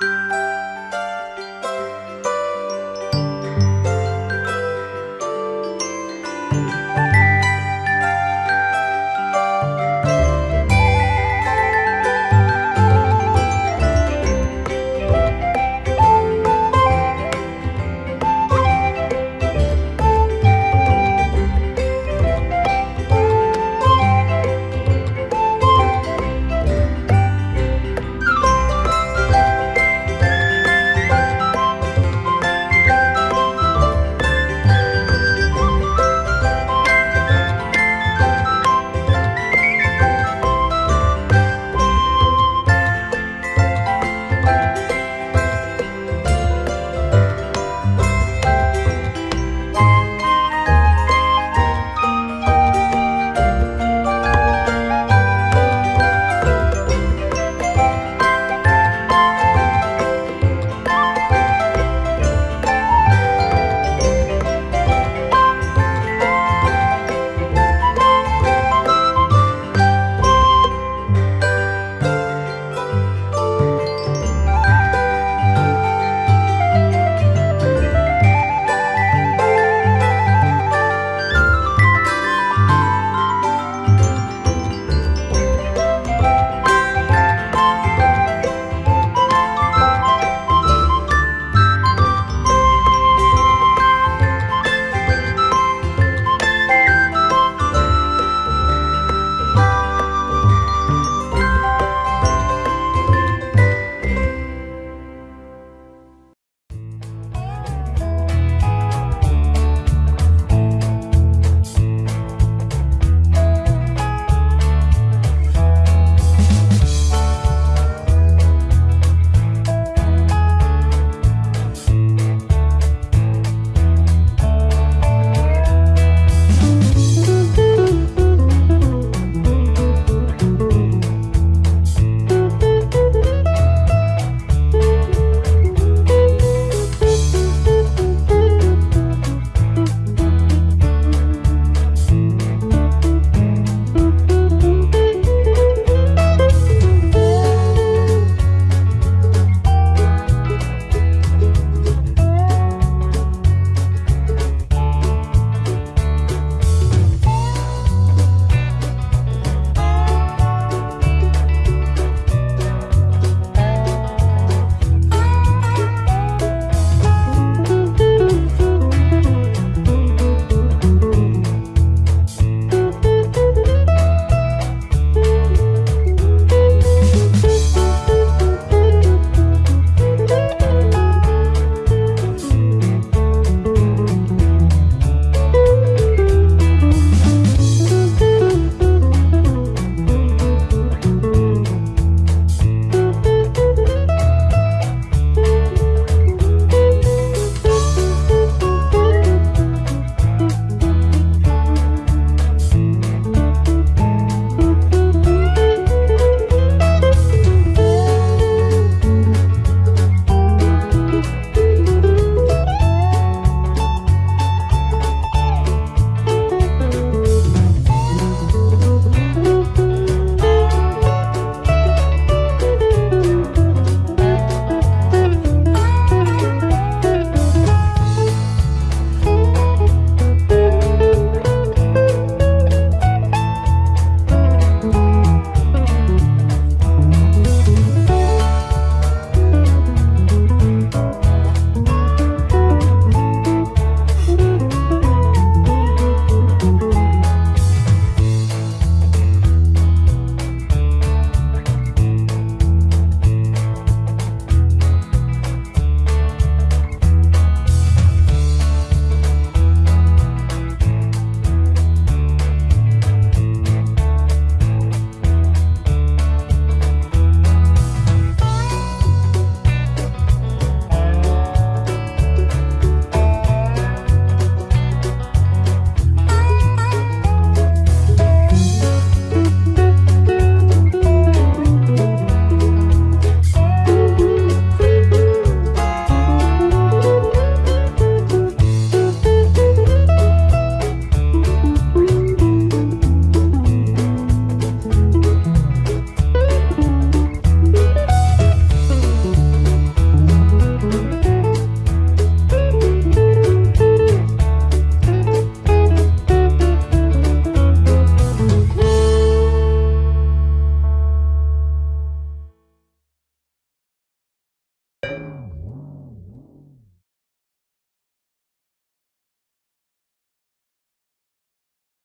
Música